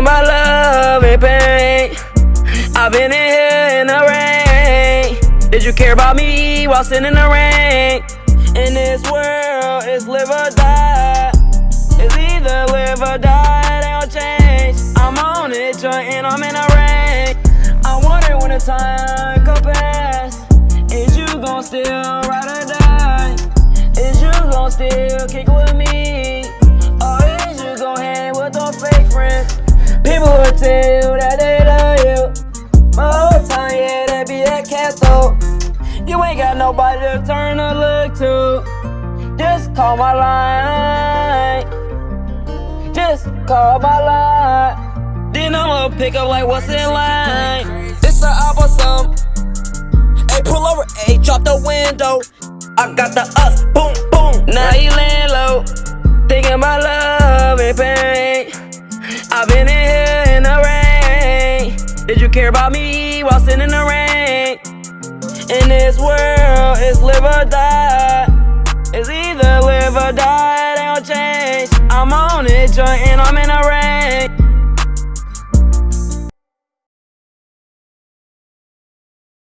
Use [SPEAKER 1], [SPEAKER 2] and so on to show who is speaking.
[SPEAKER 1] about love and pain. I've been in here in the rain. Did you care about me while sitting in the rain? In this world, it's live or die. It's either live or die, they don't change. I'm on it, joint, and I'm in the Tell you that they love you. My whole time, yeah, they be that though. You ain't got nobody to turn to look to. Just call my line. Just call my line. Then I'ma pick up like what's in line. It's a opposite. Hey, pull over, hey, drop the window. I got the us, boom, boom. Now you laying low, thinking my love and pain. Did you care about me while sitting in the rain? In this world, it's live or die. Is it